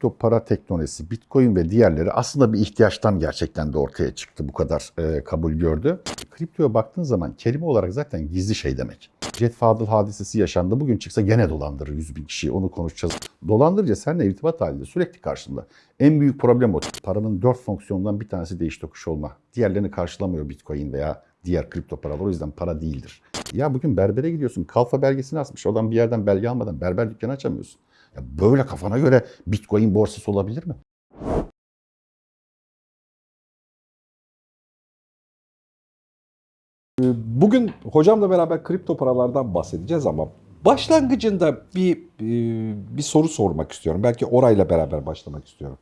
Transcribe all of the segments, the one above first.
kripto para teknolojisi, bitcoin ve diğerleri aslında bir ihtiyaçtan gerçekten de ortaya çıktı. Bu kadar e, kabul gördü. Kriptoya baktığın zaman kelime olarak zaten gizli şey demek. Jet Fadıl hadisesi yaşandı. Bugün çıksa gene dolandırır 100 bin kişiyi. Onu konuşacağız. Dolandırıcı seninle irtibat halinde sürekli karşında. En büyük problem o. Paranın dört fonksiyonundan bir tanesi değiş tokuş olma. Diğerlerini karşılamıyor bitcoin veya diğer kripto paralar. O yüzden para değildir. Ya bugün berbere gidiyorsun. Kalfa belgesini asmış. Oradan bir yerden belge almadan berber dükkanı açamıyorsun. Ya böyle kafana göre bitcoin borsası olabilir mi? Bugün hocamla beraber kripto paralardan bahsedeceğiz ama başlangıcında bir e, bir soru sormak istiyorum. Belki orayla beraber başlamak istiyorum.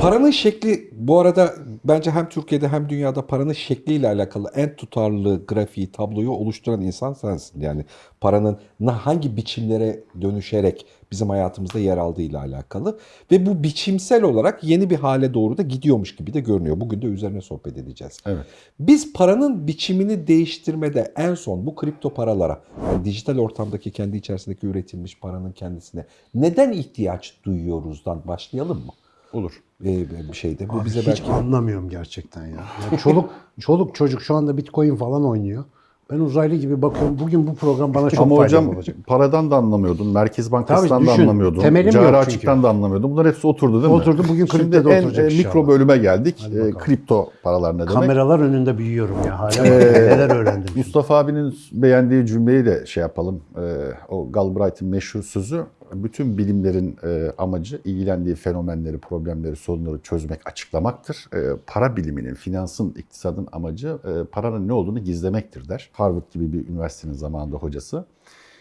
Paranın şekli bu arada bence hem Türkiye'de hem dünyada paranın şekliyle alakalı en tutarlı grafiği, tabloyu oluşturan insan sensin. Yani paranın hangi biçimlere dönüşerek bizim hayatımızda yer aldığıyla alakalı ve bu biçimsel olarak yeni bir hale doğru da gidiyormuş gibi de görünüyor. Bugün de üzerine sohbet edeceğiz. Evet. Biz paranın biçimini değiştirmede en son bu kripto paralara, yani dijital ortamdaki kendi içerisindeki üretilmiş paranın kendisine neden ihtiyaç duyuyoruzdan başlayalım mı? Olur. Ee, bir şeyde. Bu Abi bize hiç belki anlamıyorum gerçekten ya. ya çoluk çoluk çocuk şu anda Bitcoin falan oynuyor. Ben uzaylı gibi bakıyorum. Bugün bu program bana çok Ama faydalı hocam olacak. paradan da anlamıyordun, Merkez Bankası'ndan Tabii da düşün, anlamıyordun, temelim yok cari açıktan da anlamıyordun. Bunlar hepsi oturdu değil mi? Oturdu, bugün Şimdi kripto da en oturacak e, inşallah. mikro bölüme geldik. E, kripto paralar ne demek? Kameralar önünde büyüyorum ya. Hala Ee, neler öğrendim. Mustafa abinin beğendiği cümleyi de şey yapalım. E, o Galbraith'in meşhur sözü bütün bilimlerin e, amacı ilgilendiği fenomenleri, problemleri, sorunları çözmek, açıklamaktır. E, para biliminin, finansın, iktisadın amacı e, paranın ne olduğunu gizlemektir der. Harvard gibi bir üniversitenin zamanında hocası.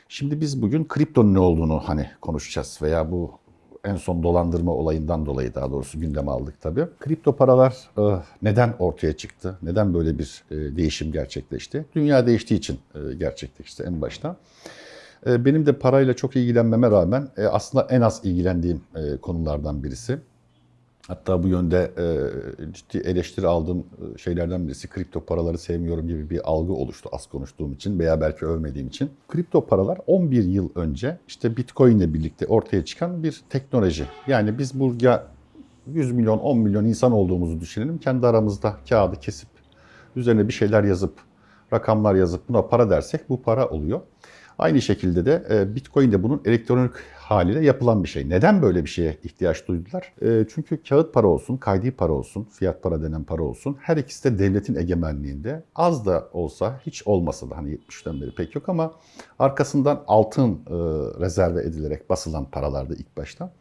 Şimdi biz bugün kriptonun ne olduğunu hani konuşacağız veya bu en son dolandırma olayından dolayı daha doğrusu gündeme aldık tabii. Kripto paralar e, neden ortaya çıktı? Neden böyle bir e, değişim gerçekleşti? Dünya değiştiği için e, gerçekleşti en başta. E, Benim de parayla çok ilgilenmeme rağmen e, aslında en az ilgilendiğim e, konulardan birisi. Hatta bu yönde ciddi eleştiri aldığım şeylerden birisi kripto paraları sevmiyorum gibi bir algı oluştu az konuştuğum için veya belki övmediğim için. Kripto paralar 11 yıl önce işte Bitcoin ile birlikte ortaya çıkan bir teknoloji. Yani biz burada 100 milyon 10 milyon insan olduğumuzu düşünelim. Kendi aramızda kağıdı kesip üzerine bir şeyler yazıp rakamlar yazıp buna para dersek bu para oluyor. Aynı şekilde de e, Bitcoin de bunun elektronik haliyle yapılan bir şey. Neden böyle bir şeye ihtiyaç duydular? E, Çünkü kağıt para olsun, kaydi para olsun, fiyat para denen para olsun her ikisi de devletin egemenliğinde. Az da olsa, hiç olmasa da hani 70'ten beri pek yok ama arkasından altın e, rezerve edilerek basılan paralardı ilk başta.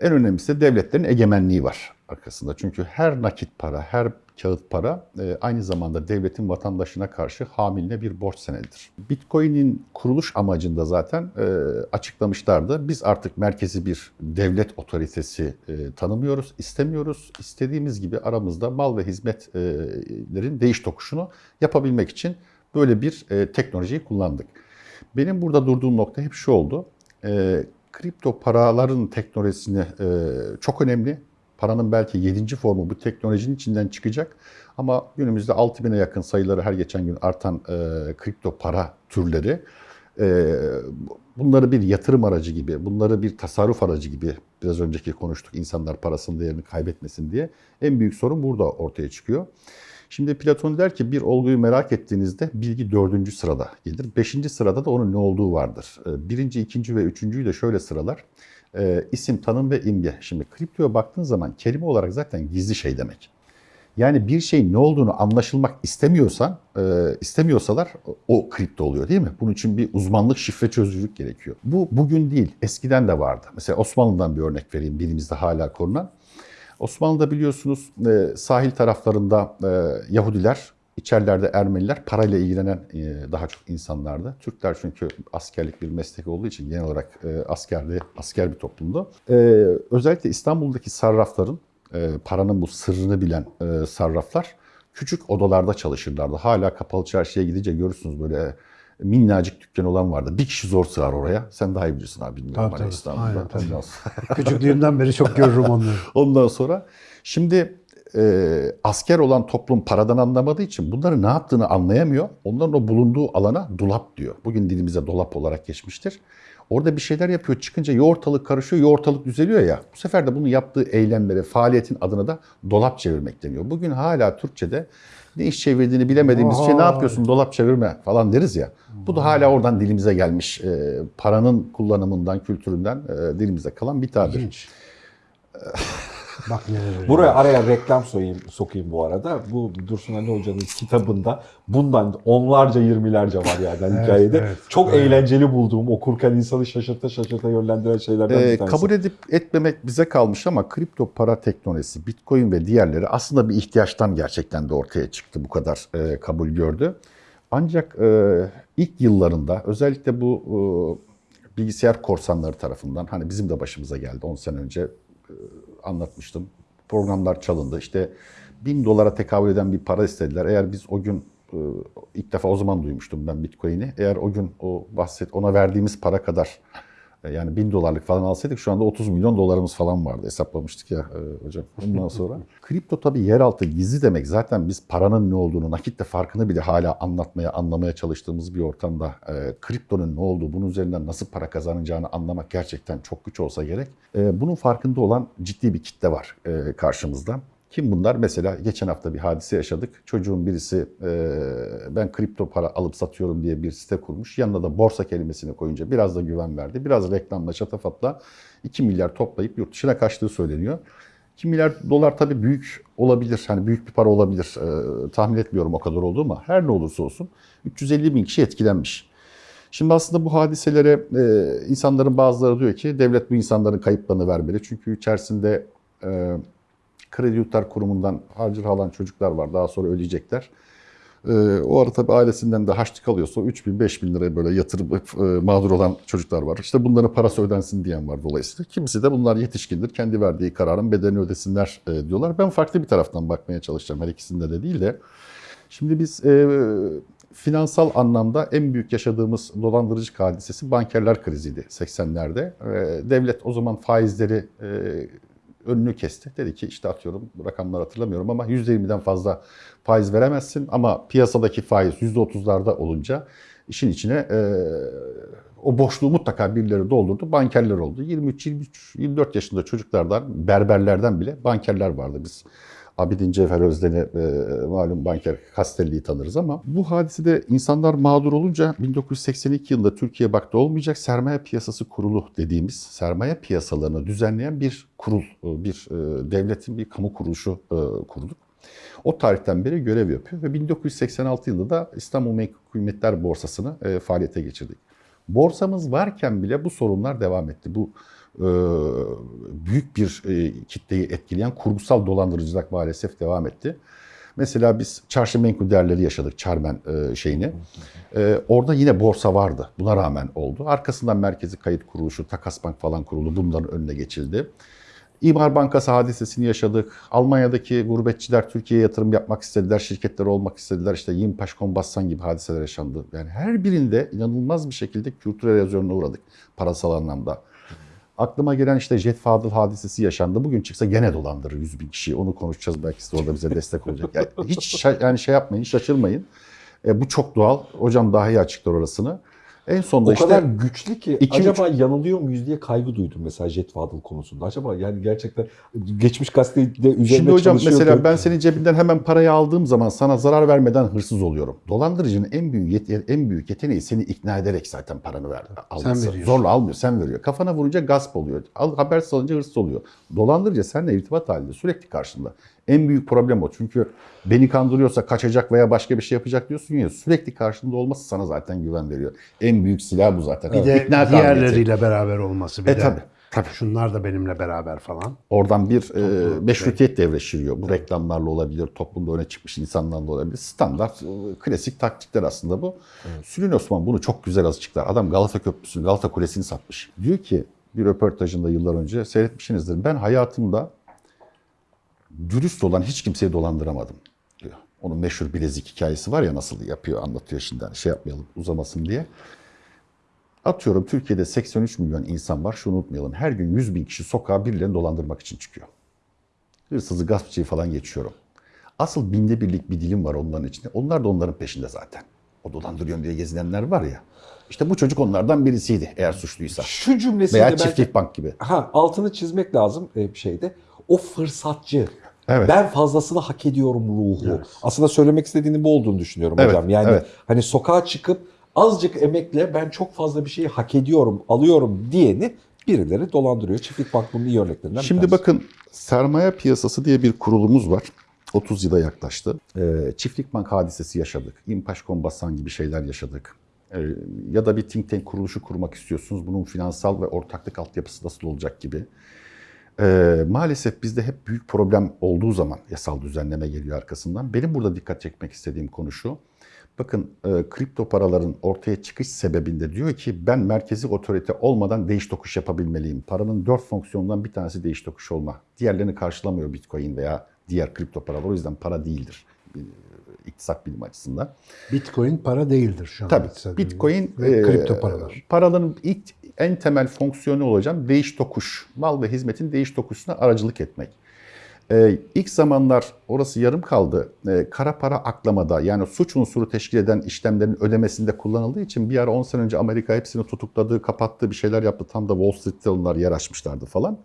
En önemlisi de devletlerin egemenliği var arkasında. Çünkü her nakit para, her kağıt para e, aynı zamanda devletin vatandaşına karşı hamiline bir borç senedidir. Bitcoin'in kuruluş amacında zaten e, açıklamışlardı. Biz artık merkezi bir devlet otoritesi e, tanımıyoruz, istemiyoruz. İstediğimiz gibi aramızda mal ve hizmetlerin değiş tokuşunu yapabilmek için böyle bir teknolojiyi kullandık. Benim burada durduğum nokta hep şu oldu. Kripto paraların teknolojisini çok önemli. Paranın belki 7. formu bu teknolojinin içinden çıkacak. Ama günümüzde 6000'e yakın sayıları her geçen gün artan e, kripto para türleri e, bunları bir yatırım aracı gibi, bunları bir tasarruf aracı gibi biraz önceki konuştuk insanlar parasının değerini kaybetmesin diye. En büyük sorun burada ortaya çıkıyor. Şimdi Platon der ki bir olguyu merak ettiğinizde bilgi dördüncü sırada gelir. Beşinci sırada da onun ne olduğu vardır. Ee, Birinci, ikinci ve üçüncüyü de şöyle sıralar. Ee, isim, tanım ve imge. Şimdi kriptoya baktığın zaman kelime olarak zaten gizli şey demek. Yani bir şeyin ne olduğunu anlaşılmak istemiyorsan, e, istemiyorsalar o kripto oluyor değil mi? Bunun için bir uzmanlık, şifre çözücülük gerekiyor. Bu bugün değil, eskiden de vardı. Mesela Osmanlı'dan bir örnek vereyim, dilimizde hala korunan. Osmanlı'da biliyorsunuz e, sahil taraflarında e, Yahudiler, içerilerde Ermeniler parayla ilgilenen e, daha çok insanlardı. Türkler çünkü askerlik bir meslek olduğu için genel olarak e, askerli, asker bir toplumdu. E, özellikle İstanbul'daki sarrafların, paranın bu sırrını bilen sarraflar küçük odalarda çalışırlardı. Hala kapalı çarşıya gidince görürsünüz böyle minnacık dükkan olan vardı. Bir kişi zor sığar oraya. Sen daha iyi bilirsin abi Tabii, hani tabii. İstanbul'da. Aynen, tabii. Küçüklüğümden beri çok görürüm onları. Ondan sonra şimdi e, asker olan toplum paradan anlamadığı için bunları ne yaptığını anlayamıyor. Onların o bulunduğu alana dolap diyor. Bugün dilimize dolap olarak geçmiştir. Orada bir şeyler yapıyor. Çıkınca ya ortalık karışıyor ya ortalık düzeliyor ya. Bu sefer de bunu yaptığı eylemlere, faaliyetin adına da dolap çevirmek deniyor. Bugün hala Türkçe'de ne iş çevirdiğini bilemediğimiz şey ne yapıyorsun dolap çevirme falan deriz ya. Bu da hala oradan dilimize gelmiş. e, paranın kullanımından, kültüründen e, dilimize kalan bir tabir. Bak neler Buraya araya reklam soyayım, sokayım bu arada. Bu Dursun Ali Hoca'nın kitabında bundan onlarca yirmilerce var yani Evet, hikayede. evet. Çok eğlenceli bulduğum, okurken insanı şaşırta şaşırta yönlendiren şeylerden Ee, bir tanesi. kabul edip etmemek bize kalmış ama kripto para teknolojisi, bitcoin ve diğerleri aslında bir ihtiyaçtan gerçekten de ortaya çıktı. Bu kadar e, kabul gördü. Ancak e, ilk yıllarında özellikle bu e, bilgisayar korsanları tarafından hani bizim de başımıza geldi 10 sene önce anlatmıştım. Programlar çalındı. İşte bin dolara tekabül eden bir para istediler. Eğer biz o gün e, ilk defa o zaman duymuştum ben Bitcoin'i. Eğer o gün o bahset ona verdiğimiz para kadar e, yani bin dolarlık falan alsaydık şu anda 30 milyon dolarımız falan vardı. Hesaplamıştık ya e, hocam. Ondan sonra. Kripto tabii yeraltı gizli demek. Zaten biz paranın ne olduğunu, nakitle farkını bile hala anlatmaya, anlamaya çalıştığımız bir ortamda e, kriptonun ne olduğu, bunun üzerinden nasıl para kazanacağını anlamak gerçekten çok güç olsa gerek. E, bunun farkında olan ciddi bir kitle var e, karşımızda. Kim bunlar? Mesela geçen hafta bir hadise yaşadık. Çocuğun birisi e, ben kripto para alıp satıyorum diye bir site kurmuş. Yanına da borsa kelimesini koyunca biraz da güven verdi. Biraz reklamla şatafatla 2 milyar toplayıp yurt dışına kaçtığı söyleniyor. 2 milyar dolar tabii büyük olabilir. Hani büyük bir para olabilir. E, tahmin etmiyorum o kadar olduğu ama her ne olursa olsun 350 bin kişi etkilenmiş. Şimdi aslında bu hadiselere e, insanların bazıları diyor ki devlet bu insanların kayıplarını vermeli. Çünkü içerisinde e, kredi yurtlar kurumundan harcır alan çocuklar var. Daha sonra ödeyecekler. Ee, o ara tabii ailesinden de harçlık alıyorsa 3 bin 5 bin liraya böyle yatırıp e, mağdur olan çocuklar var. İşte bunların parası ödensin diyen var dolayısıyla. Kimisi de bunlar yetişkindir. Kendi verdiği kararın bedelini ödesinler e, diyorlar. Ben farklı bir taraftan bakmaya çalışacağım. Her ikisinde de değil de. Şimdi biz e, finansal anlamda en büyük yaşadığımız dolandırıcı hadisesi bankerler kriziydi 80'lerde. E, devlet o zaman faizleri e, önünü kesti. Dedi ki işte atıyorum rakamları hatırlamıyorum ama %20'den fazla faiz veremezsin ama piyasadaki faiz %30'larda olunca işin içine e, o boşluğu mutlaka birileri doldurdu. Bankerler oldu. 23, 23, 24 yaşında çocuklardan, berberlerden bile bankerler vardı. Biz Abidin Cevher Özden'i e, malum banker Castelli'yi tanırız ama bu hadisede insanlar mağdur olunca 1982 yılında Türkiye baktı olmayacak sermaye piyasası kurulu dediğimiz sermaye piyasalarını düzenleyen bir kurul, e, bir e, devletin bir kamu kuruluşu e, kurduk. O tarihten beri görev yapıyor ve 1986 yılında da İstanbul Menkul Kıymetler Borsası'nı e, faaliyete geçirdik. Borsamız varken bile bu sorunlar devam etti. Bu büyük bir e, kitleyi etkileyen kurgusal dolandırıcılık maalesef devam etti. Mesela biz çarşı menkul değerleri yaşadık, Çarmen e, şeyini. E, orada yine borsa vardı. Buna rağmen oldu. Arkasından Merkezi Kayıt Kuruluşu, Takas Bank falan kuruldu. Bunların önüne geçildi. İmar Bankası hadisesini yaşadık. Almanya'daki gurbetçiler Türkiye'ye yatırım yapmak istediler, şirketler olmak istediler. İşte Yimpaş Kombassan gibi hadiseler yaşandı. Yani her birinde inanılmaz bir şekilde kültürel erozyonuna uğradık parasal anlamda. Aklıma gelen işte Jet Fadıl hadisesi yaşandı. Bugün çıksa gene dolandırır 100 bin kişiyi. Onu konuşacağız belki size orada bize destek olacak. Yani hiç yani şey yapmayın, şaşırmayın. E, bu çok doğal. Hocam daha iyi açıklar orasını. En sonunda O işte kadar güçlü ki iki, acaba yanılıyor muyuz diye kaygı duydum mesela Jet Fadıl konusunda. Acaba yani gerçekten geçmiş gazetede üzerine Şimdi hocam mesela ben senin cebinden hemen parayı aldığım zaman sana zarar vermeden hırsız oluyorum. Dolandırıcının en büyük yet- en büyük yeteneği seni ikna ederek zaten paranı ver. alması. veriyorsun. Zorla almıyor, sen veriyor. Kafana vurunca gasp oluyor. Al, habersiz alınca hırsız oluyor. Dolandırıcı seninle irtibat halinde sürekli karşında. En büyük problem o. Çünkü beni kandırıyorsa kaçacak veya başka bir şey yapacak diyorsun ya sürekli karşında olması sana zaten güven veriyor. En büyük silah bu zaten. Bir de İkna kabiliyeti. diğerleriyle beraber olması. Bir E, de tabii, tabii. Şunlar da benimle beraber falan. Oradan bir e, meşrutiyet devreşiriyor. Bu reklamlarla olabilir, toplumda öne çıkmış insanlarla olabilir. Standart, e, klasik taktikler aslında bu. Sülün Osman bunu çok güzel açıklar. Adam Galata Köprüsü'nü, Galata Kulesi'ni satmış. Diyor ki bir röportajında yıllar önce seyretmişsinizdir. Ben hayatımda dürüst olan hiç kimseyi dolandıramadım diyor. Onun meşhur bilezik hikayesi var ya nasıl yapıyor anlatıyor şimdi. Hani şey yapmayalım uzamasın diye. Atıyorum Türkiye'de 83 milyon insan var. Şunu unutmayalım. Her gün 100 bin kişi sokağa birilerini dolandırmak için çıkıyor. Hırsızı, gaspçıyı falan geçiyorum. Asıl binde birlik bir dilim var onların içinde. Onlar da onların peşinde zaten. O dolandırıyorum diye gezinenler var ya. İşte bu çocuk onlardan birisiydi eğer suçluysa. Şu cümlesiyle Veya belki çiftlik bank gibi. ha, altını çizmek lazım e, bir şeyde. O fırsatçı. Evet. Ben fazlasını hak ediyorum ruhu. Aslında söylemek istediğinin bu olduğunu düşünüyorum Evet, hocam. Yani evet. hani sokağa çıkıp azıcık emekle ben çok fazla bir şeyi hak ediyorum, alıyorum diyeni birileri dolandırıyor. Çiftlik Bank bunun iyi örneklerinden bir Şimdi tanesi. bakın sermaye piyasası diye bir kurulumuz var. 30 yıla yaklaştı. Ee, çiftlik bank hadisesi yaşadık. İmpaş Kombasan gibi şeyler yaşadık. Ee, ya da bir think tank kuruluşu kurmak istiyorsunuz. Bunun finansal ve ortaklık altyapısı nasıl olacak gibi. Ee, maalesef bizde hep büyük problem olduğu zaman yasal düzenleme geliyor arkasından. Benim burada dikkat çekmek istediğim konu şu. Bakın e, kripto paraların ortaya çıkış sebebinde diyor ki ben merkezi otorite olmadan değiş tokuş yapabilmeliyim. Paranın dört fonksiyonundan bir tanesi değiş tokuş olma. Diğerlerini karşılamıyor Bitcoin veya diğer kripto paralar. O yüzden para değildir iktisat bilimi açısından. Bitcoin para değildir şu an. Tabii Bitcoin ve e, kripto paralar. paraların ilk en temel fonksiyonu olacak değiş tokuş. Mal ve hizmetin değiş tokuşuna aracılık etmek. Ee, ilk zamanlar orası yarım kaldı. Ee, kara para aklamada yani suç unsuru teşkil eden işlemlerin ödemesinde kullanıldığı için bir ara 10 sene önce Amerika hepsini tutukladı, kapattı, bir şeyler yaptı. Tam da Wall Street'te onlar yer açmışlardı falan.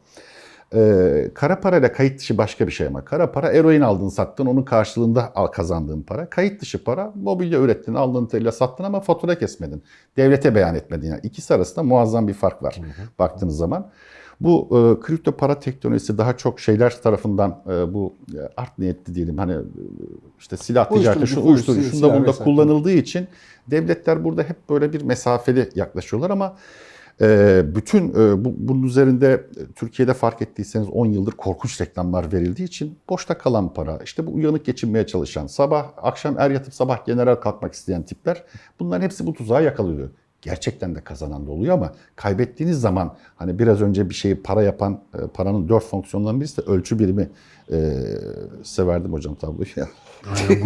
Ee, kara parayla kayıt dışı başka bir şey ama. Kara para eroin aldın sattın onun karşılığında kazandığın para. Kayıt dışı para mobilya ürettin aldın teliyle sattın ama fatura kesmedin. Devlete beyan etmedin. Yani ikisi arasında muazzam bir fark var baktığınız zaman. Bu e, kripto para teknolojisi daha çok şeyler tarafından e, bu e, art niyetli diyelim hani e, işte silah ticareti, şu uyuşturucu, şunda bunda kullanıldığı için devletler burada hep böyle bir mesafeli yaklaşıyorlar ama bütün e, bu, bunun üzerinde e, Türkiye'de fark ettiyseniz 10 yıldır korkunç reklamlar verildiği için boşta kalan para, işte bu uyanık geçinmeye çalışan, sabah akşam er yatıp sabah general kalkmak isteyen tipler bunların hepsi bu tuzağa yakalıyor. Gerçekten de kazanan da oluyor ama kaybettiğiniz zaman hani biraz önce bir şeyi para yapan e, paranın dört fonksiyonlarından birisi de ölçü birimi. E, size verdim hocam tabloyu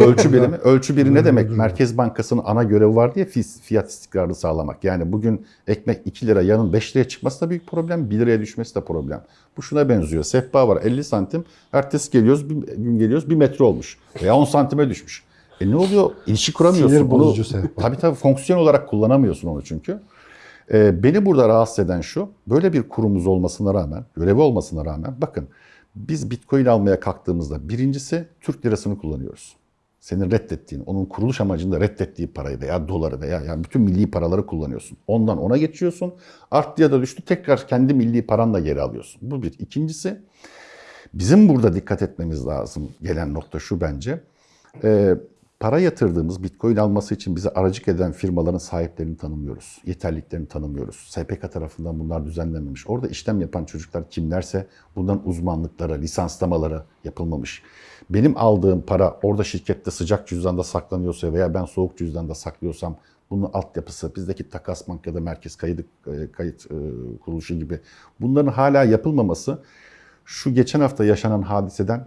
ölçü birimi. Ölçü biri ne demek? Merkez Bankası'nın ana görevi var diye fi- fiyat istikrarını sağlamak. Yani bugün ekmek 2 lira yarın 5 liraya çıkması da büyük problem. 1 liraya düşmesi de problem. Bu şuna benziyor. Sehpa var 50 santim. Ertesi geliyoruz, bir gün geliyoruz 1 metre olmuş. Veya 10 santime düşmüş. E ne oluyor? İlişki kuramıyorsun. Sinir Bunu- bozucu sehpa. Tabii tabii fonksiyon olarak kullanamıyorsun onu çünkü. Ee, beni burada rahatsız eden şu, böyle bir kurumumuz olmasına rağmen, görevi olmasına rağmen bakın biz Bitcoin almaya kalktığımızda birincisi Türk lirasını kullanıyoruz. Senin reddettiğin, onun kuruluş amacında reddettiği parayı veya doları veya yani bütün milli paraları kullanıyorsun. Ondan ona geçiyorsun. Arttı ya da düştü tekrar kendi milli paranla geri alıyorsun. Bu bir. İkincisi bizim burada dikkat etmemiz lazım gelen nokta şu bence. Ee, para yatırdığımız Bitcoin alması için bize aracık eden firmaların sahiplerini tanımıyoruz. Yeterliliklerini tanımıyoruz. SPK tarafından bunlar düzenlenmemiş. Orada işlem yapan çocuklar kimlerse bundan uzmanlıkları, lisanslamaları yapılmamış. Benim aldığım para orada şirkette sıcak cüzdanda saklanıyorsa veya ben soğuk cüzdanda saklıyorsam bunun altyapısı, bizdeki takas bank ya da merkez kayıt, kayıt e, kuruluşu gibi bunların hala yapılmaması şu geçen hafta yaşanan hadiseden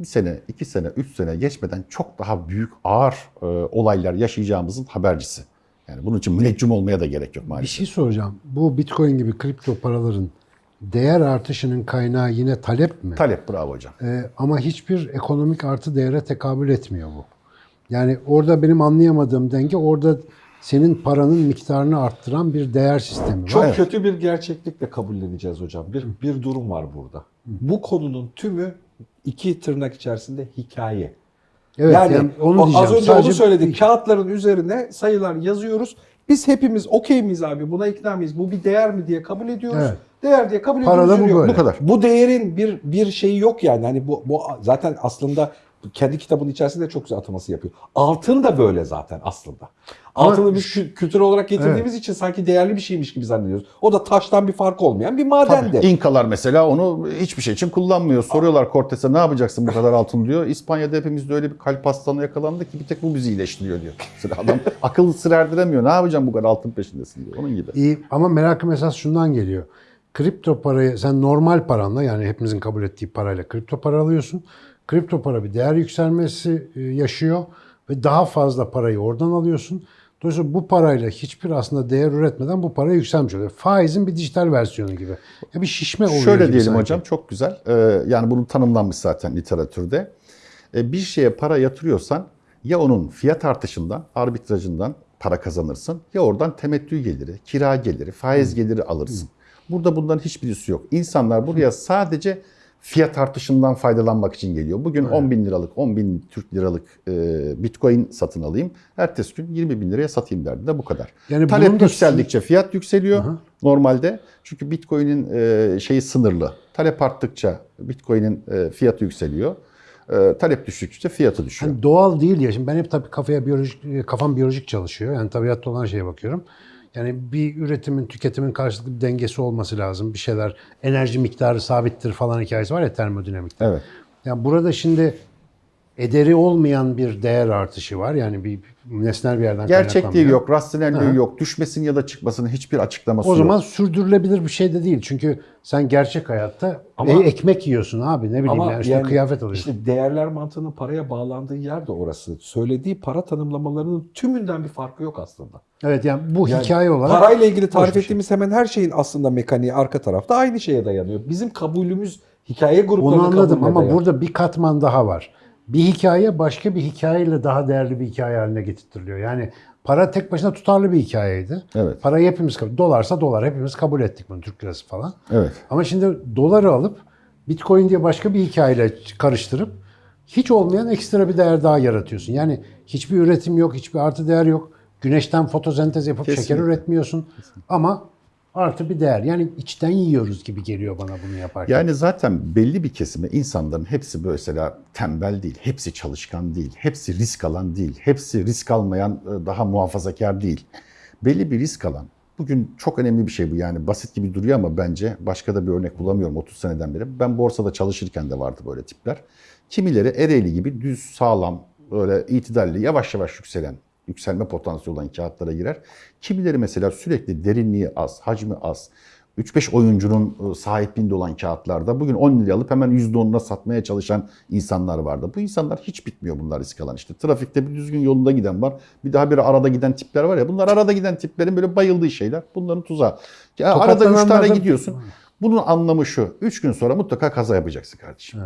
bir sene, iki sene, üç sene geçmeden çok daha büyük ağır e, olaylar yaşayacağımızın habercisi. Yani bunun için müneccim olmaya da gerek yok Bir maalesef. şey soracağım. Bu Bitcoin gibi kripto paraların değer artışının kaynağı yine talep mi? Talep bravo hocam. Ee, ama hiçbir ekonomik artı değere tekabül etmiyor bu. Yani orada benim anlayamadığım denge orada senin paranın miktarını arttıran bir değer sistemi var. Çok Evet. kötü bir gerçeklikle kabulleneceğiz hocam. Bir, bir durum var burada. Bu konunun tümü iki tırnak içerisinde hikaye. Evet, yani, yani onu diyeceğim. az önce Sadece onu söyledik. Kağıtların üzerine sayılar yazıyoruz. Biz hepimiz okey miyiz abi? Buna ikna mıyız? Bu bir değer mi diye kabul ediyoruz. Evet. Değer diye kabul ediyoruz. bu yürüyor. böyle. Bu kadar. Bu değerin bir bir şeyi yok yani. Hani bu bu zaten aslında kendi kitabının içerisinde çok güzel ataması yapıyor. Altın da böyle zaten aslında. Altını kü- kültür olarak getirdiğimiz için sanki değerli bir şeymiş gibi zannediyoruz. O da taştan bir fark olmayan bir madendi. İnkalar mesela onu hiçbir şey için kullanmıyor. Soruyorlar Cortes'e ne yapacaksın bu kadar altın diyor. İspanya'da hepimizde öyle bir kalp hastalığına yakalandı ki bir tek bu bizi iyileştiriyor diyor. Mesela adam akıl sır erdiremiyor. Ne yapacağım bu kadar altın peşindesin diyor. Onun gibi. İyi ama merakım esas şundan geliyor. Kripto parayı sen normal paranla yani hepimizin kabul ettiği parayla kripto para alıyorsun. Kripto para bir değer yükselmesi e, yaşıyor ve daha fazla parayı oradan alıyorsun. Dolayısıyla bu parayla hiçbir aslında değer üretmeden bu para yükselmiş oluyor. Faizin bir dijital versiyonu gibi. Ya bir şişme oluyor Şöyle diyelim sanki. hocam çok güzel. Ee, yani bunun tanımlanmış zaten literatürde. Ee, bir şeye para yatırıyorsan Ya onun fiyat artışından, arbitrajından para kazanırsın ya oradan temettü geliri, kira geliri, faiz geliri alırsın. Burada bunların hiçbirisi yok. İnsanlar buraya sadece fiyat artışından faydalanmak için geliyor. Bugün 10 bin liralık, 10 bin Türk liralık e, bitcoin satın alayım. Ertesi gün 20 bin liraya satayım derdi de bu kadar. Yani Talep da- yükseldikçe fiyat yükseliyor normalde. Çünkü bitcoin'in e, şeyi sınırlı. Talep arttıkça bitcoin'in e, fiyatı yükseliyor. E, talep düştükçe fiyatı düşüyor. Yani doğal değil ya. Şimdi ben hep tabii kafaya biyolojik, kafam biyolojik çalışıyor. Yani tabiatta olan şeye bakıyorum. Yani bir üretimin, tüketimin karşılıklı bir dengesi olması lazım. Bir şeyler, enerji miktarı sabittir falan hikayesi var ya termodinamikte. Evet. Yani burada şimdi ederi olmayan bir değer artışı var. Yani bir nesnel bir yerden Gerçekliği yok, rasyonelliği yok. Düşmesinin ya da çıkmasının hiçbir açıklaması O yok. zaman sürdürülebilir bir şey de değil. Çünkü sen gerçek hayatta Ama- e, ekmek yiyorsun abi ne bileyim Ama yani işte yani kıyafet alıyorsun. işte değerler mantığının paraya bağlandığı yer de orası. Söylediği para tanımlamalarının tümünden bir farkı yok aslında. evet yani bu Yani hikaye olarak Parayla ilgili tarif şey. ettiğimiz hemen her şeyin aslında mekaniği arka tarafta aynı şeye dayanıyor. Bizim kabulümüz hikaye gruplarının Onu anladım kabulüne ama dayanıyor. burada bir katman daha var. Bir hikaye başka bir hikayeyle daha değerli bir hikaye haline getirtiliyor. Yani para tek başına tutarlı bir hikayeydi. Evet. Parayı hepimiz kabul Dolarsa dolar hepimiz kabul ettik bunu Türk lirası falan. Evet. Ama şimdi doları alıp Bitcoin diye başka bir hikayeyle karıştırıp hiç olmayan ekstra bir değer daha yaratıyorsun. Yani hiçbir üretim yok, hiçbir artı değer yok. Güneşten fotosentez yapıp şeker Kesinlikle. üretmiyorsun. Ama artı bir değer. Yani içten yiyoruz gibi geliyor bana bunu yaparken. Yani zaten belli bir kesime insanların hepsi mesela tembel değil, hepsi çalışkan değil, hepsi risk alan değil, hepsi risk almayan e, daha muhafazakar değil. Belli bir risk alan. Bugün çok önemli bir şey bu yani basit gibi duruyor ama bence başka da bir örnek bulamıyorum 30 seneden beri. Ben borsada çalışırken de vardı böyle tipler. Kimileri Ereğli gibi düz, sağlam, böyle itidalli, yavaş yavaş yükselen, yükselme potansiyeli olan kağıtlara girer. Kimileri mesela sürekli derinliği az, hacmi az, 3-5 oyuncunun e, sahipliğinde olan kağıtlarda bugün 10 liraya alıp hemen %10'una satmaya çalışan insanlar vardı. Bu insanlar hiç bitmiyor bunlar risk alan işte. Trafikte bir düzgün yolunda giden var. Bir daha bir arada giden tipler var ya. Bunlar arada giden tiplerin böyle bayıldığı şeyler. Bunların tuzağı. Ya arada 3 tane gidiyorsun. Bunun anlamı şu. 3 gün sonra mutlaka kaza yapacaksın kardeşim.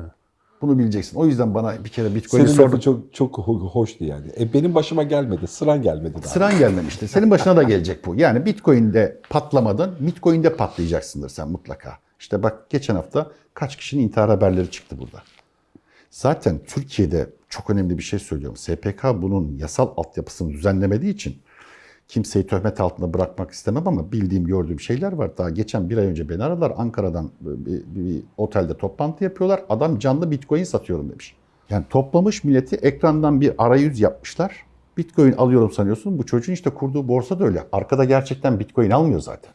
Bunu bileceksin. O yüzden bana bir kere Bitcoin'i Senin çok çok ho- hoştu yani. E benim başıma gelmedi, sıran gelmedi daha. Sıran gelmemişti. Senin başına da gelecek bu. Yani Bitcoin'de patlamadın, Bitcoin'de patlayacaksındır sen mutlaka. İşte bak geçen hafta kaç kişinin intihar haberleri çıktı burada. Zaten Türkiye'de çok önemli bir şey söylüyorum. SPK bunun yasal altyapısını düzenlemediği için kimseyi töhmet altında bırakmak istemem ama bildiğim, gördüğüm şeyler var. Daha geçen bir ay önce beni aradılar. Ankara'dan bir, bir otelde toplantı yapıyorlar. Adam canlı Bitcoin satıyorum demiş. Yani toplamış milleti ekrandan bir arayüz yapmışlar. Bitcoin alıyorum sanıyorsun. Bu çocuğun işte kurduğu borsa da öyle. Arkada gerçekten Bitcoin almıyor zaten.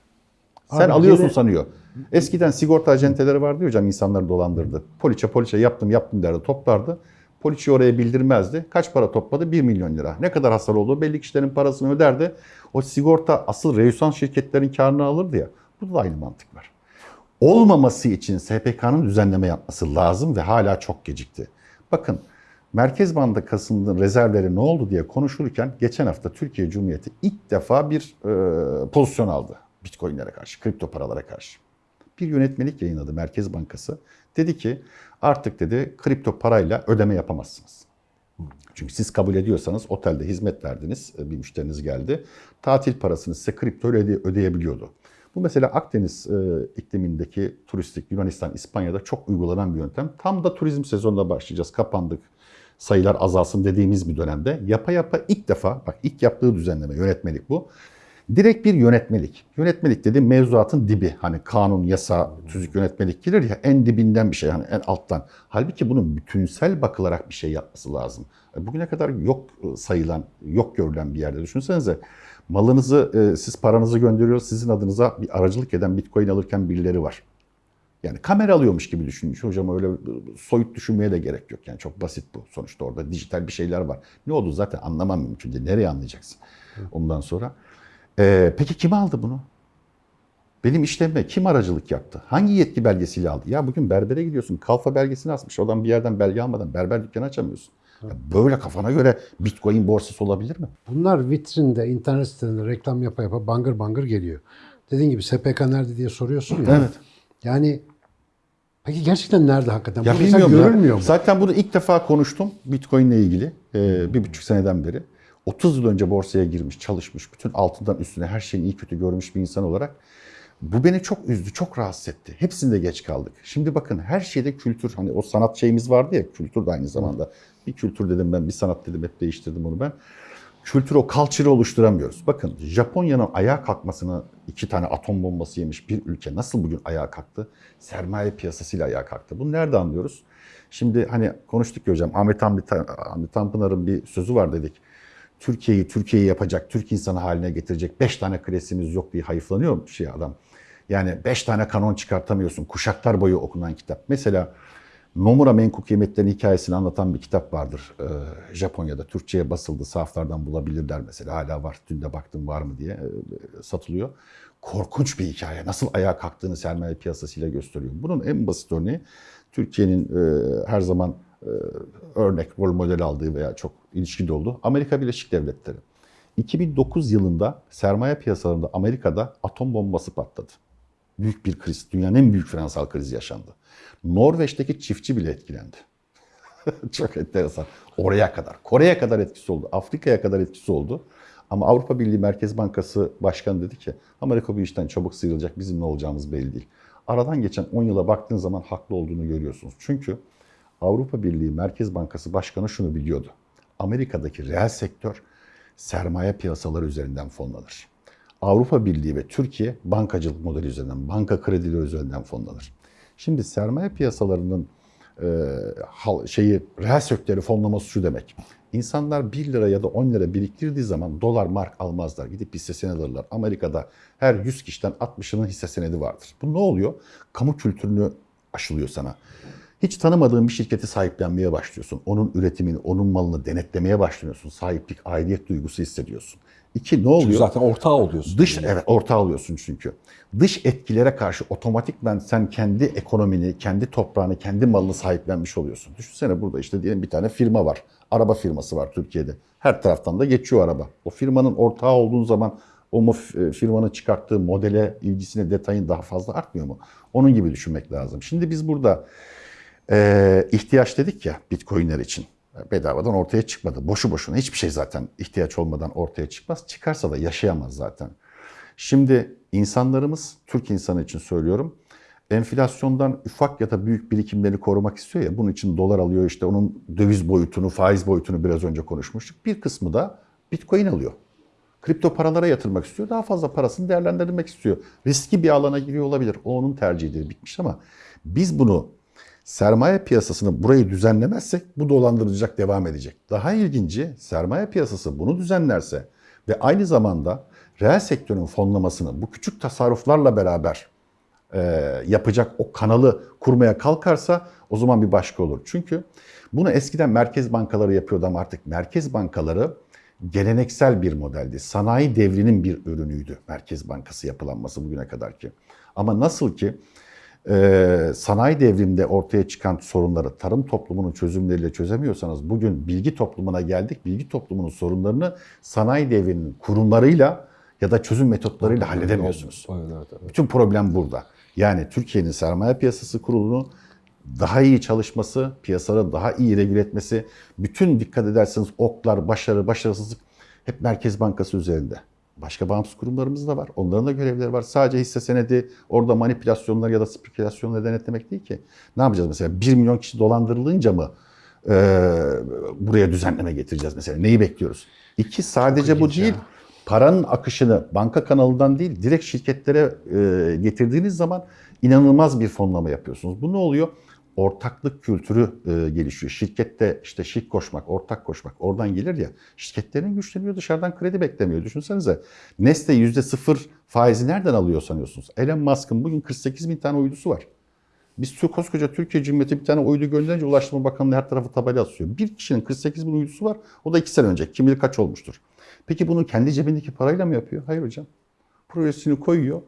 Sen Abi alıyorsun gene- sanıyor. Eskiden sigorta acenteleri vardı hocam insanları dolandırdı. Poliçe poliçe yaptım yaptım derdi toplardı. Poliçeyi oraya bildirmezdi. Kaç para topladı? 1 milyon lira. Ne kadar hasar oldu? Belli kişilerin parasını öderdi. O sigorta asıl reyusan şirketlerin karını alırdı ya. Burada da aynı mantık var. Olmaması için SPK'nın düzenleme yapması lazım ve hala çok gecikti. Bakın Merkez Bankası'nın rezervleri ne oldu diye konuşulurken geçen hafta Türkiye Cumhuriyeti ilk defa bir e, pozisyon aldı Bitcoin'lere karşı, kripto paralara karşı. Bir yönetmelik yayınladı Merkez Bankası. Dedi ki artık dedi kripto parayla ödeme yapamazsınız. Çünkü siz kabul ediyorsanız otelde hizmet verdiniz, bir müşteriniz geldi. Tatil parasını size kripto öde- ödeyebiliyordu. Bu mesela Akdeniz e, iklimindeki turistik Yunanistan, İspanya'da çok uygulanan bir yöntem. Tam da turizm sezonuna başlayacağız. Kapandık. Sayılar azalsın dediğimiz bir dönemde yapa yapa ilk defa bak ilk yaptığı düzenleme yönetmelik bu. Direkt bir yönetmelik. Yönetmelik dedi mevzuatın dibi. Hani kanun, yasa, tüzük yönetmelik gelir ya en dibinden bir şey hani en alttan. Halbuki bunun bütünsel bakılarak bir şey yapması lazım. E, Bugüne kadar yok e, sayılan, yok görülen bir yerde düşünsenize. Malınızı, e, siz paranızı gönderiyor, sizin adınıza bir aracılık eden bitcoin alırken birileri var. Yani kamera alıyormuş gibi düşünün. Hocam öyle soyut düşünmeye de gerek yok. Yani çok basit bu. Sonuçta orada dijital bir şeyler var. Ne oldu zaten anlamam mümkün değil. Nereye anlayacaksın ondan sonra? Ee, peki kim aldı bunu? Benim işlemime kim aracılık yaptı? Hangi yetki belgesiyle aldı? Ya bugün berbere gidiyorsun. Kalfa belgesini asmış. Oradan bir yerden belge almadan berber dükkanı açamıyorsun. Ya böyle kafana göre bitcoin borsası olabilir mi? Bunlar vitrinde, internet sitelerinde reklam yapa yapa bangır bangır geliyor. Dediğin gibi SPK nerede diye soruyorsun ya. Evet. Yani peki gerçekten nerede hakikaten? Ya Bu bilmiyorum ya. görülmüyor mu? Zaten bunu ilk defa konuştum Bitcoin ile ilgili. e, bir buçuk seneden beri 30 yıl önce borsaya girmiş, çalışmış, bütün altından üstüne her şeyin iyi kötü görmüş bir insan olarak bu beni çok üzdü, çok rahatsız etti. Hepsinde geç kaldık. Şimdi bakın her şeyde kültür, hani o sanat şeyimiz vardı ya, kültür de aynı zamanda. Bir kültür dedim ben, bir sanat dedim, hep değiştirdim onu ben. Kültür o culture'ı oluşturamıyoruz. Bakın Japonya'nın ayağa kalkmasını iki tane atom bombası yemiş bir ülke nasıl bugün ayağa kalktı? Sermaye piyasasıyla ayağa kalktı. Bunu nerede anlıyoruz? Şimdi hani konuştuk ya hocam Ahmet Hamdi, Ahmet Tanpınar'ın bir sözü var dedik. Türkiye'yi Türkiye'yi yapacak, Türk insanı haline getirecek beş tane klasimiz yok diye hayıflanıyor şey adam. Yani beş tane kanon çıkartamıyorsun. Kuşaklar boyu okunan kitap. Mesela Nomura Menkul Kıymetlerin hikayesini anlatan bir kitap vardır. Ee, Japonya'da Türkçe'ye basıldı. Sahaflardan bulabilirler mesela. Hala var. Dün de baktım var mı diye e, satılıyor. Korkunç bir hikaye. Nasıl ayağa kalktığını sermaye piyasasıyla gösteriyor. Bunun en basit örneği Türkiye'nin e, her zaman örnek, rol model aldığı veya çok ilişkili olduğu Amerika Birleşik Devletleri. 2009 yılında sermaye piyasalarında Amerika'da atom bombası patladı. Büyük bir kriz, dünyanın en büyük finansal krizi yaşandı. Norveç'teki çiftçi bile etkilendi. Çok enteresan. Oraya kadar, Kore'ye kadar etkisi oldu, Afrika'ya kadar etkisi oldu. Ama Avrupa Birliği Merkez Bankası Başkanı dedi ki Amerika bu işten çabuk sıyrılacak, bizim ne olacağımız belli değil. Aradan geçen 10 yıla baktığın zaman haklı olduğunu görüyorsunuz. Çünkü Avrupa Birliği Merkez Bankası Başkanı şunu biliyordu. Amerika'daki reel sektör sermaye piyasaları üzerinden fonlanır. Avrupa Birliği ve Türkiye bankacılık modeli üzerinden, banka kredileri üzerinden fonlanır. Şimdi sermaye piyasalarının e, şeyi reel sektörü fonlaması şu demek. İnsanlar 1 lira ya da 10 lira biriktirdiği zaman dolar mark almazlar. Gidip hisse senedi alırlar. Amerika'da her 100 kişiden 60'ının hisse senedi vardır. Bu ne oluyor? Kamu kültürünü aşılıyor sana. Hiç tanımadığın bir şirketi sahiplenmeye başlıyorsun. Onun üretimini, onun malını denetlemeye başlıyorsun. Sahiplik, aidiyet duygusu hissediyorsun. İki ne oluyor? Çünkü zaten ortağı oluyorsun. Dış evet ortağı oluyorsun çünkü. Dış etkilere karşı otomatikman sen kendi ekonomini, kendi toprağını, kendi malını sahiplenmiş oluyorsun. Düşünsene burada işte diyelim bir tane firma var. Araba firması var Türkiye'de. Her taraftan da geçiyor araba. O firmanın ortağı olduğun zaman o mo- firmanın çıkarttığı modele, ilgisine, detayın daha fazla artmıyor mu? Onun gibi düşünmek lazım. Şimdi biz burada ee, ihtiyaç dedik ya bitcoinler için. Bedavadan ortaya çıkmadı. Boşu boşuna hiçbir şey zaten ihtiyaç olmadan ortaya çıkmaz. Çıkarsa da yaşayamaz zaten. Şimdi insanlarımız, Türk insanı için söylüyorum, enflasyondan ufak ya da büyük birikimlerini korumak istiyor ya. Bunun için dolar alıyor işte onun döviz boyutunu, faiz boyutunu biraz önce konuşmuştuk. Bir kısmı da bitcoin alıyor. Kripto paralara yatırmak istiyor. Daha fazla parasını değerlendirmek istiyor. Riski bir alana giriyor olabilir. O onun tercihidir bitmiş ama biz bunu sermaye piyasasını burayı düzenlemezsek bu dolandırıcılık devam edecek. Daha ilginci sermaye piyasası bunu düzenlerse ve aynı zamanda reel sektörün fonlamasını bu küçük tasarruflarla beraber e, yapacak o kanalı kurmaya kalkarsa o zaman bir başka olur. Çünkü bunu eskiden merkez bankaları yapıyordu ama artık merkez bankaları geleneksel bir modeldi. Sanayi devrinin bir ürünüydü Merkez Bankası yapılanması bugüne kadar ki. Ama nasıl ki e, sanayi devriminde ortaya çıkan sorunları tarım toplumunun çözümleriyle çözemiyorsanız bugün bilgi toplumuna geldik. Bilgi toplumunun sorunlarını sanayi devrinin kurumlarıyla ya da çözüm metotlarıyla halledemiyorsunuz. Evet, evet, evet. Bütün problem burada. Yani Türkiye'nin sermaye piyasası kurulunu daha iyi çalışması, piyasaları daha iyi regüle etmesi, bütün dikkat ederseniz oklar, başarı, başarısızlık hep Merkez Bankası üzerinde. Başka bağımsız kurumlarımız da var. Onların da görevleri var. Sadece hisse senedi, orada manipülasyonlar ya da spekülasyonları denetlemek değil ki. Ne yapacağız mesela? 1 milyon kişi dolandırılınca mı e, buraya düzenleme getireceğiz mesela? Neyi bekliyoruz? İki, sadece bu değil. ya. Paranın akışını banka kanalından değil, direkt şirketlere e, getirdiğiniz zaman inanılmaz bir fonlama yapıyorsunuz. Bu ne oluyor? Ortaklık kültürü e, gelişiyor. Şirkette işte şirk koşmak, ortak koşmak oradan gelir ya. Şirketlerin güçleniyor, dışarıdan kredi beklemiyor. Düşünsenize Nestle yüzde sıfır faizi nereden alıyor sanıyorsunuz? Elon Musk'ın bugün 48 bin tane uydusu var. Biz koskoca Türkiye Cumhuriyeti bir tane uydu gönderince Ulaştırma Bakanlığı her tarafı tabela asıyor. Bir kişinin 48 bin uydusu var. O da iki sene önce. Kim bilir kaç olmuştur. Peki bunu kendi cebindeki parayla mı yapıyor? Hayır hocam. Projesini koyuyor.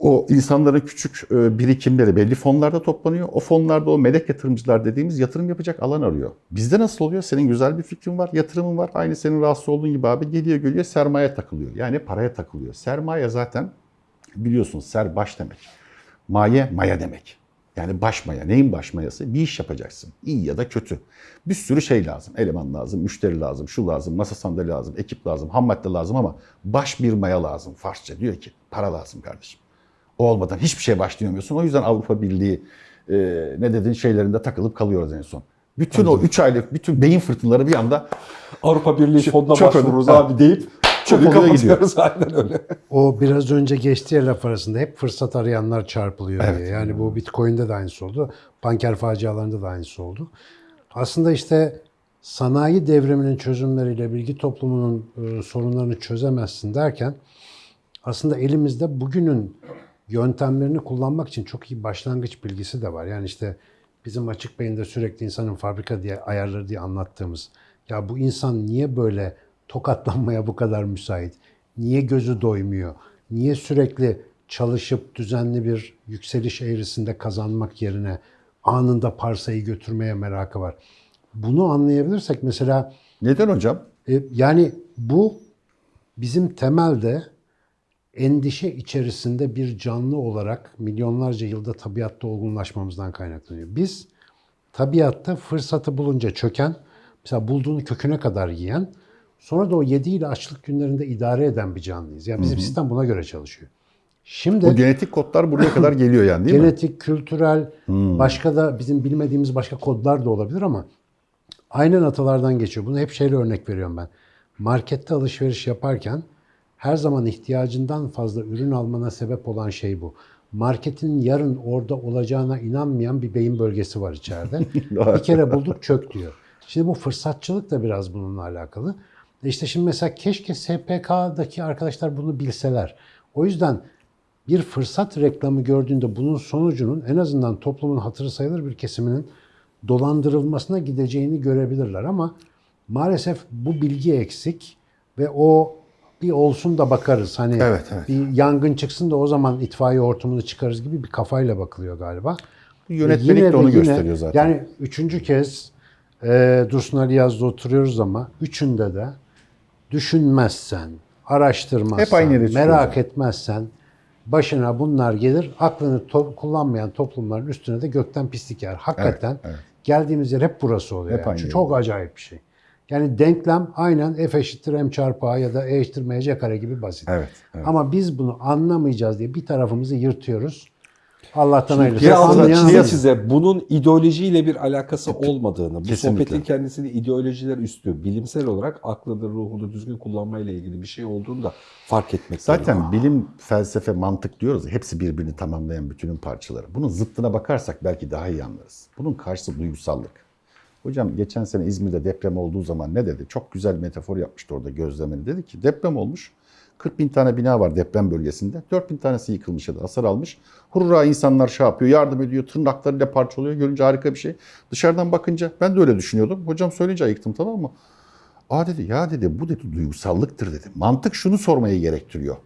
O insanların küçük e, birikimleri belli fonlarda toplanıyor. O fonlarda o melek yatırımcılar dediğimiz yatırım yapacak alan arıyor. Bizde nasıl oluyor? Senin güzel bir fikrin var, yatırımın var. Aynı senin rahatsız olduğun gibi abi geliyor geliyor sermaye takılıyor. Yani paraya takılıyor. Sermaye zaten biliyorsunuz ser baş demek. Maye maya demek. Yani başmaya. Neyin başmayası? Bir iş yapacaksın. İyi ya da kötü. Bir sürü şey lazım. Eleman lazım, müşteri lazım, şu lazım, masa sandalye lazım, ekip lazım, ham madde lazım ama baş bir maya lazım. Farsça diyor ki para lazım kardeşim. Olmadan hiçbir şey başlayamıyorsun. O yüzden Avrupa Birliği e, ne dedin şeylerinde takılıp kalıyoruz en son. Bütün o 3 aylık bütün beyin fırtınaları bir anda Avrupa Birliği fonuna başvururuz önemli. abi deyip Çok gidiyor. kapatıyoruz. Aynen öyle. O biraz önce geçtiği laf arasında hep fırsat arayanlar çarpılıyor Evet. diye. Yani bu Bitcoin'de de aynısı oldu. Banker facialarında da aynısı oldu. Aslında işte sanayi devriminin çözümleriyle bilgi toplumunun e, sorunlarını çözemezsin derken aslında elimizde bugünün yöntemlerini kullanmak için çok iyi başlangıç bilgisi de var. Yani işte bizim açık beyinde sürekli insanın fabrika diye ayarları diye anlattığımız ya bu insan niye böyle tokatlanmaya bu kadar müsait? Niye gözü doymuyor? Niye sürekli çalışıp düzenli bir yükseliş eğrisinde kazanmak yerine anında parsayı götürmeye merakı var? Bunu anlayabilirsek mesela neden hocam? e, yani bu bizim temelde endişe içerisinde bir canlı olarak milyonlarca yılda tabiatta olgunlaşmamızdan kaynaklanıyor. Biz tabiatta fırsatı bulunca çöken, mesela bulduğunu köküne kadar yiyen, sonra da o yediğiyle açlık günlerinde idare eden bir canlıyız. Yani bizim sistem buna göre çalışıyor. Şimdi Bu genetik kodlar buraya kadar geliyor yani değil mi? genetik, kültürel, başka da bizim bilmediğimiz başka kodlar da olabilir ama aynen atalardan geçiyor. Bunu hep şeyle örnek veriyorum ben. Markette alışveriş yaparken her zaman ihtiyacından fazla ürün almana sebep olan şey bu. Marketin yarın orada olacağına inanmayan bir beyin bölgesi var içeride. bir kere bulduk çök diyor. Şimdi bu fırsatçılık da biraz bununla alakalı. E İşte şimdi mesela keşke SPK'daki arkadaşlar bunu bilseler. O yüzden bir fırsat reklamı gördüğünde bunun sonucunun en azından toplumun hatırı sayılır bir kesiminin dolandırılmasına gideceğini görebilirler ama maalesef bu bilgi eksik ve o bir olsun da bakarız. Hani Evet, evet. bir yangın çıksın da o zaman itfaiye hortumunu çıkarız gibi bir kafayla bakılıyor galiba. Yönetmelik Yine de onu yine- gösteriyor zaten. Yani üçüncü kez e, Dursun Ali Yaz'da oturuyoruz ama üçünde de düşünmezsen, araştırmazsan, Hep aynı merak yani. etmezsen başına bunlar gelir. Aklını to- kullanmayan toplumların üstüne de gökten pislik yer. Hakikaten evet. geldiğimiz yer hep burası oluyor. Hep yani. yer. Çok acayip bir şey. Yani denklem aynen f eşittir m çarpı a ya da e eşittir mc kare gibi basit. Evet, evet. Ama biz bunu anlamayacağız diye bir tarafımızı yırtıyoruz. Allah'tan hayırlısı. Anlasın. çize bunun ideolojiyle bir alakası olmadığını, bu sohbetin kendisini ideolojiler üstü, bilimsel olarak aklını, ruhunu düzgün kullanmayla ilgili bir şey olduğunu da fark etmek Zaten gerekiyor. bilim, felsefe, mantık diyoruz ya, hepsi birbirini tamamlayan bütünün parçaları. Bunun zıttına bakarsak belki daha iyi anlarız. Bunun karşısı duygusallık. Hocam geçen sene İzmir'de deprem olduğu zaman ne dedi? Çok güzel metafor yapmıştı orada gözlemini. Dedi ki deprem olmuş. 40 bin tane bina var deprem bölgesinde. 4 bin tanesi yıkılmış ya da hasar almış. Hurra insanlar şey yapıyor, yardım ediyor, tırnaklarıyla parçalıyor. Görünce harika bir şey. Dışarıdan bakınca ben de öyle düşünüyordum. Hocam söyleyince ayıktım tamam mı? Aa dedi ya dedi bu dedi duygusallıktır dedi. Mantık şunu sormayı gerektiriyor.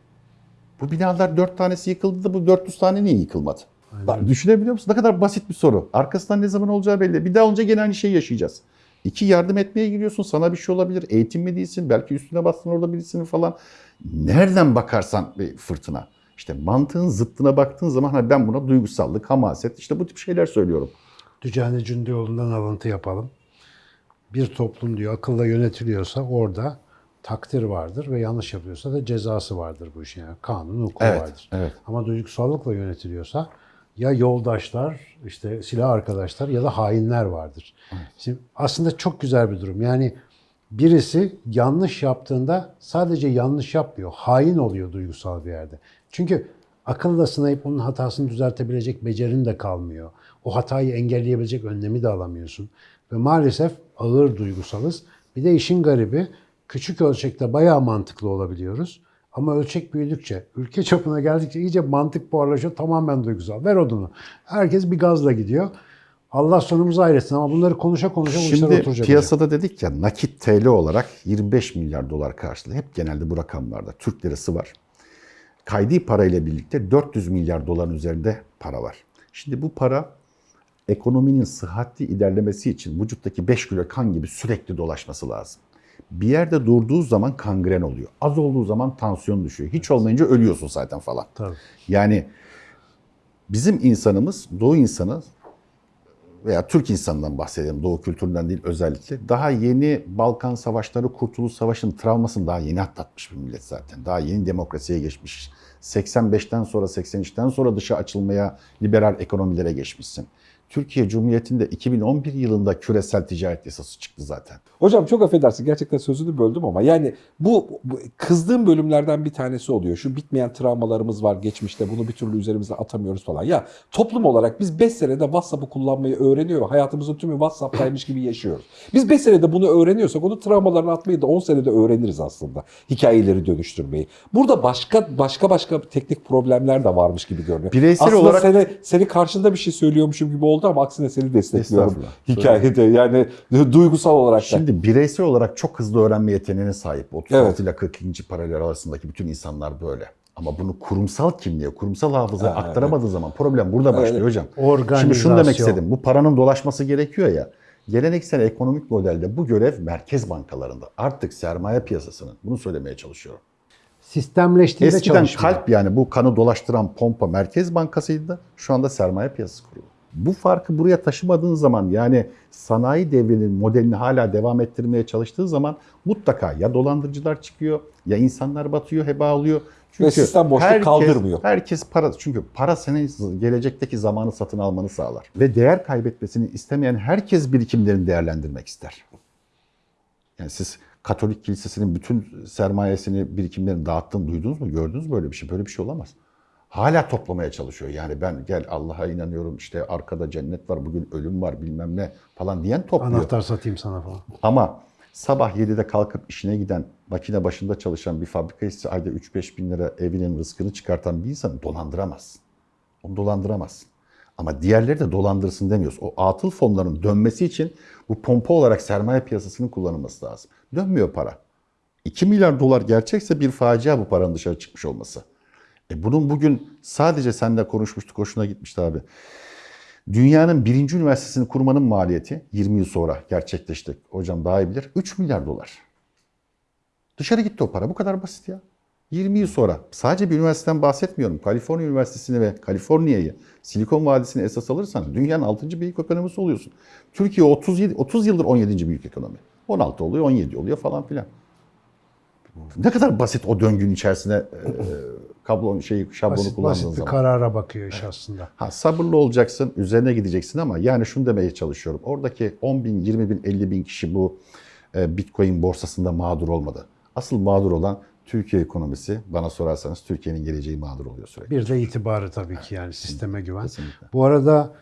Bu binalar dört tanesi yıkıldı da bu 400 tane niye yıkılmadı? Bak, düşünebiliyor musun? Ne kadar basit bir soru. Arkasından ne zaman olacağı belli. Bir daha olunca gene aynı şeyi yaşayacağız. İki yardım etmeye giriyorsun. Sana bir şey olabilir. Eğitim mi değilsin? Belki üstüne bastın orada birisinin falan. Nereden bakarsan bir fırtına. İşte mantığın zıttına baktığın zaman hani ben buna duygusallık, hamaset işte bu tip şeyler söylüyorum. Dücane Cündioğlu'ndan alıntı yapalım. Bir toplum diyor akılla yönetiliyorsa orada takdir vardır ve yanlış yapıyorsa da cezası vardır bu işin. Yani kanun, hukuk Evet, vardır. evet. Ama duygusallıkla yönetiliyorsa ya yoldaşlar, işte silah arkadaşlar ya da hainler vardır. Şimdi aslında çok güzel bir durum. Yani birisi yanlış yaptığında sadece yanlış yapmıyor. Hain oluyor duygusal bir yerde. Çünkü akılla sınayıp onun hatasını düzeltebilecek becerin de kalmıyor. O hatayı engelleyebilecek önlemi de alamıyorsun. Ve maalesef ağır duygusalız. Bir de işin garibi küçük ölçekte bayağı mantıklı olabiliyoruz. Ama ölçek büyüdükçe, ülke çapına geldikçe iyice mantık buharlaşıyor. Tamamen duygusal. Ver odunu. Herkes bir gazla gidiyor. Allah sonumuzu ayretsin ama bunları konuşa konuşa bu işler Şimdi oturacak. hocam. piyasada dedik ya nakit TL olarak 25 milyar dolar karşılığı. Hep genelde bu rakamlarda Türk lirası var. Kaydi parayla birlikte 400 milyar doların üzerinde para var. Şimdi bu para ekonominin sıhhatli ilerlemesi için vücuttaki 5 kilo kan gibi sürekli dolaşması lazım. Bir yerde durduğu zaman kangren oluyor. Az olduğu zaman tansiyon düşüyor. Hiç olmayınca ölüyorsun zaten falan. Tabii. Yani Bizim insanımız, Doğu insanı veya Türk insanından bahsedelim, Doğu kültüründen değil özellikle. Daha yeni Balkan Savaşları, Kurtuluş Savaşı'nın travmasını daha yeni atlatmış bir millet zaten. Daha yeni demokrasiye geçmiş. 85'ten sonra, 83'ten sonra dışa açılmaya, liberal ekonomilere geçmişsin. Türkiye Cumhuriyeti'nde 2011 yılında küresel ticaret yasası çıktı zaten. Hocam çok affedersin gerçekten sözünü böldüm ama yani bu, bu kızdığım bölümlerden bir tanesi oluyor. Şu bitmeyen travmalarımız var geçmişte bunu bir türlü üzerimize atamıyoruz falan. Ya toplum olarak biz 5 senede WhatsApp'ı kullanmayı öğreniyor ve hayatımızın tümü WhatsApp'taymış gibi yaşıyoruz. Biz 5 senede bunu öğreniyorsak onu travmalarını atmayı da 10 senede öğreniriz aslında. Hikayeleri dönüştürmeyi. Burada başka başka başka teknik problemler de varmış gibi görünüyor. Bireysel aslında olarak- seni, seni karşında bir şey söylüyormuşum gibi oldu ama aksine seni destekliyorum. Hikayede yani duygusal olarak da. Şimdi bireysel olarak çok hızlı öğrenme yeteneğine sahip. 36 Evet. ile 40. paralel arasındaki bütün insanlar böyle. Ama bunu kurumsal kimliğe, kurumsal hafızaya Ha, aktaramadığı zaman problem burada başlıyor Evet. hocam. Şimdi şunu demek istedim. Bu paranın dolaşması gerekiyor ya. Geleneksel ekonomik modelde bu görev merkez bankalarında. Artık sermaye piyasasının. Bunu söylemeye çalışıyorum. Sistemleştiğinde Eskiden çalışmıyor. kalp yani bu kanı dolaştıran pompa merkez bankasıydı. Şu anda sermaye piyasası kurulu. Bu farkı buraya taşımadığın zaman yani sanayi devrinin modelini hala devam ettirmeye çalıştığı zaman mutlaka ya dolandırıcılar çıkıyor ya insanlar batıyor, heba alıyor. Ve sistem boşluk kaldırmıyor. Herkes para çünkü para senin gelecekteki zamanı satın almanı sağlar. Ve değer kaybetmesini istemeyen herkes birikimlerini değerlendirmek ister. Yani siz Katolik Kilisesi'nin bütün sermayesini, birikimlerini dağıttığını duydunuz mu? Gördünüz mü böyle bir şey? Böyle bir şey olamaz. Hala toplamaya çalışıyor. Yani ben gel Allah'a inanıyorum işte arkada cennet var, bugün ölüm var bilmem ne falan diyen topluyor. Anahtar satayım sana falan. Ama sabah 7'de kalkıp işine giden, makine başında çalışan bir fabrika işçisi ayda 3-5 bin lira evinin rızkını çıkartan bir insanı dolandıramazsın. Onu dolandıramazsın. Ama diğerleri de dolandırsın demiyoruz. O atıl fonların dönmesi için bu pompa olarak sermaye piyasasının kullanılması lazım. Dönmüyor para. 2 milyar dolar gerçekse bir facia bu paranın dışarı çıkmış olması. E bunun bugün sadece seninle konuşmuştuk, hoşuna gitmişti abi. Dünyanın birinci üniversitesini kurmanın maliyeti 20 yıl sonra gerçekleşti. Hocam daha iyi bilir. 3 milyar dolar. Dışarı gitti o para. Bu kadar basit ya. 20 yıl sonra sadece bir üniversiteden bahsetmiyorum. Kaliforniya Üniversitesi'ni ve Kaliforniya'yı, Silikon Vadisi'ni esas alırsan dünyanın 6. büyük ekonomisi oluyorsun. Türkiye 37, 30 yıldır 17. büyük ekonomi. 16 oluyor, 17 oluyor falan filan. Ne kadar basit o döngünün içerisine e, kablon şeyi şablonu Basit, kullandığın basit bir zaman. karara bakıyor iş aslında. Ha, sabırlı olacaksın, üzerine gideceksin ama yani şunu demeye çalışıyorum. Oradaki 10 bin, 20 bin, 50 bin kişi bu e, Bitcoin borsasında mağdur olmadı. Asıl mağdur olan Türkiye ekonomisi. Bana sorarsanız Türkiye'nin geleceği mağdur oluyor sürekli. Bir de itibarı tabii ki yani sisteme güven. Kesinlikle. Bu arada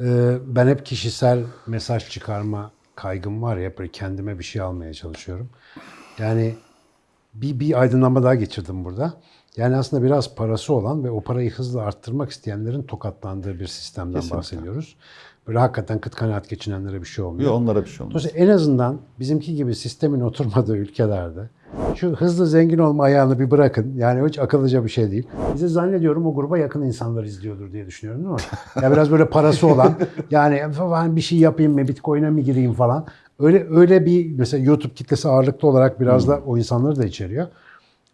e, ben hep kişisel mesaj çıkarma kaygım var ya böyle kendime bir şey almaya çalışıyorum. Yani bir, bir aydınlanma daha geçirdim burada. Yani aslında biraz parası olan ve o parayı hızla arttırmak isteyenlerin tokatlandığı bir sistemden Kesinlikle. bahsediyoruz. Böyle hakikaten kıt kanaat geçinenlere bir şey olmuyor. Yok onlara bir şey olmaz. Dolayısıyla en azından bizimki gibi sistemin oturmadığı ülkelerde şu hızlı zengin olma ayağını bir bırakın. Yani hiç akıllıca bir şey değil. Bize zannediyorum o gruba yakın insanlar izliyordur diye düşünüyorum değil mi? Ya biraz böyle parası olan yani falan bir şey yapayım mı bitcoin'e mi gireyim falan. Öyle öyle bir mesela YouTube kitlesi ağırlıklı olarak biraz da o insanları da içeriyor.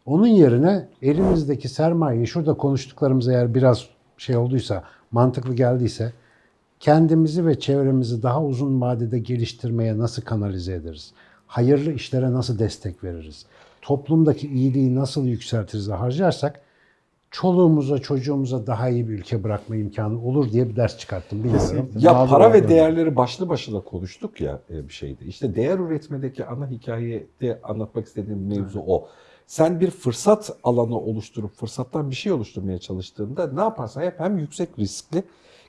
Onun yerine elimizdeki sermayeyi şurada konuştuklarımız eğer biraz şey olduysa, mantıklı geldiyse kendimizi ve çevremizi daha uzun vadede geliştirmeye nasıl kanalize ederiz? Hayırlı işlere nasıl destek veririz? Toplumdaki iyiliği nasıl yükseltiriz de harcarsak çoluğumuza, çocuğumuza daha iyi bir ülke bırakma imkanı olur diye bir ders çıkarttım. Bilmiyorum. Kesinlikle. Ya Mağdur para ve değerleri başlı başına konuştuk ya e, bir şeydi. İşte değer üretmedeki ana hikayede anlatmak istediğim mevzu o. Sen bir fırsat alanı oluşturup fırsattan bir şey oluşturmaya çalıştığında ne yaparsan yap hem yüksek riskli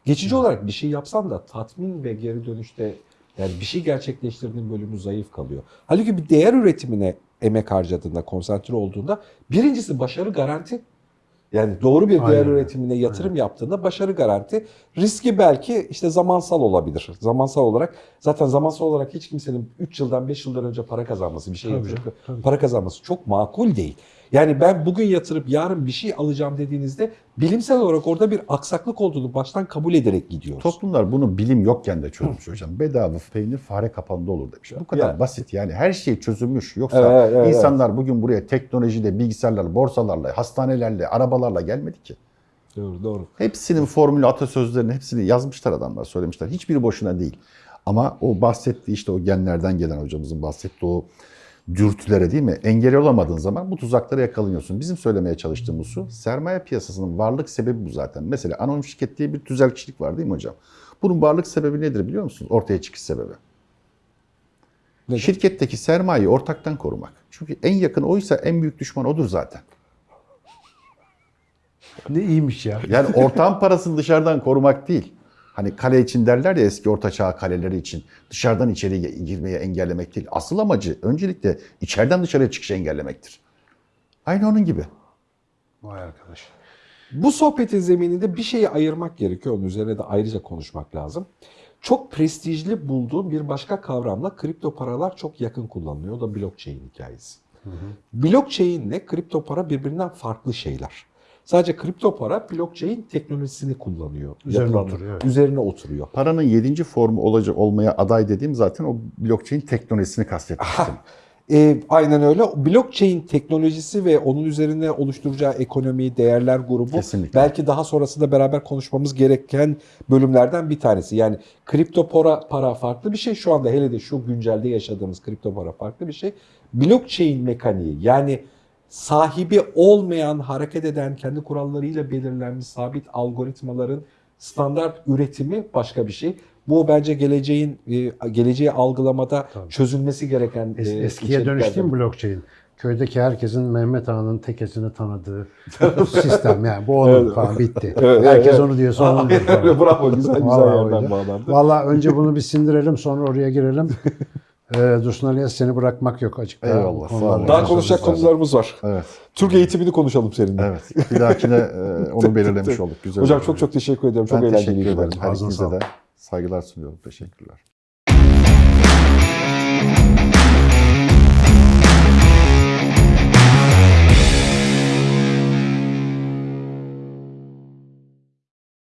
geçici olarak bir şey yapsan da tatmin ve geri dönüşte yani bir şey gerçekleştirdiğin bölümü zayıf kalıyor. Halbuki bir değer üretimine emek harcadığında, konsantre olduğunda birincisi başarı garanti. Yani doğru bir değer Aynen üretimine yatırım yaptığında başarı garanti. Riski belki işte zamansal olabilir. Zamansal olarak zaten zamansal olarak hiç kimsenin 3 yıldan 5 yıldan önce para kazanması, bir şey Tabii, yapacak tabii. para kazanması çok makul değil. Yani ben bugün yatırıp yarın bir şey alacağım dediğinizde bilimsel olarak orada bir aksaklık olduğunu baştan kabul ederek gidiyoruz. Toplumlar bunu bilim yokken de çözmüş hocam. Bedava peynir fare kapağında olur demiş. Bu kadar Ya. basit yani her şey çözülmüş. Yoksa Evet, evet, insanlar bugün buraya teknolojiyle, bilgisayarlarla, borsalarla, hastanelerle, arabalarla gelmedi ki. Doğru doğru. Hepsinin formülü, atasözlerini hepsini yazmışlar adamlar, söylemişler. Hiçbiri boşuna değil. Ama o bahsettiği işte o genlerden gelen hocamızın bahsettiği o dürtülere değil mi? Engel olamadığın zaman bu tuzaklara yakalanıyorsun. Bizim söylemeye çalıştığımız şu, sermaye piyasasının varlık sebebi bu zaten. Mesela anonim şirket diye bir tüzel kişilik var değil mi hocam? Bunun varlık sebebi nedir biliyor musunuz? Ortaya çıkış sebebi. Nedir? Şirketteki sermayeyi ortaktan korumak. Çünkü en yakın oysa en büyük düşman odur zaten. Ne iyiymiş ya. Yani ortağın parasını dışarıdan korumak değil. Hani kale için derler ya eski orta çağ kaleleri için. Dışarıdan içeriye girmeye engellemek değil. Asıl amacı öncelikle içeriden dışarıya çıkışı engellemektir. Aynı onun gibi. Vay arkadaş. Bu sohbetin zemininde bir şeyi ayırmak gerekiyor. Onun üzerine de ayrıca konuşmak lazım. Çok prestijli bulduğum bir başka kavramla kripto paralar çok yakın kullanılıyor. O da blockchain hikayesi. Blockchain ile kripto para birbirinden farklı şeyler. Sadece kripto para blockchain teknolojisini kullanıyor. Üzerine Yapılan- oturuyor, evet. Üzerine oturuyor. Paranın yedinci formu olacak olmaya aday dediğim zaten o blockchain teknolojisini kastetmiştim. E, aynen öyle. Blockchain teknolojisi ve onun üzerine oluşturacağı ekonomi, değerler grubu Kesinlikle. belki daha sonrasında beraber konuşmamız gereken bölümlerden bir tanesi. Yani kripto para, para farklı bir şey. Şu anda hele de şu güncelde yaşadığımız kripto para farklı bir şey. Blockchain mekaniği yani sahibi olmayan, hareket eden, kendi kurallarıyla belirlenmiş sabit algoritmaların standart üretimi başka bir şey. Bu bence geleceğin e, geleceği algılamada çözülmesi gereken Es- e, eskiye dönüş değil mi blockchain? Köydeki herkesin Mehmet Ağa'nın tekesini tanıdığı sistem yani bu onun falan bitti. Evet, Herkes evet. onu diyor sonra. Aynen öyle. Bravo güzel güzel Vallahi yerden bağlandı. Valla önce bunu bir sindirelim sonra oraya girelim. Ee, Dursun Ali'ye seni bırakmak yok açık. daha Eyvallah, sağ olun. Daha konuşacak konularımız var. Evet. Türk eğitimini konuşalım seninle. Evet. Bir dahakine e, onu belirlemiş olduk. Güzel Hocam çok çok teşekkür ediyorum. Çok ben eğlenceliydi teşekkür ederim. Her Ağzına ikinize de saygılar sunuyorum. Teşekkürler.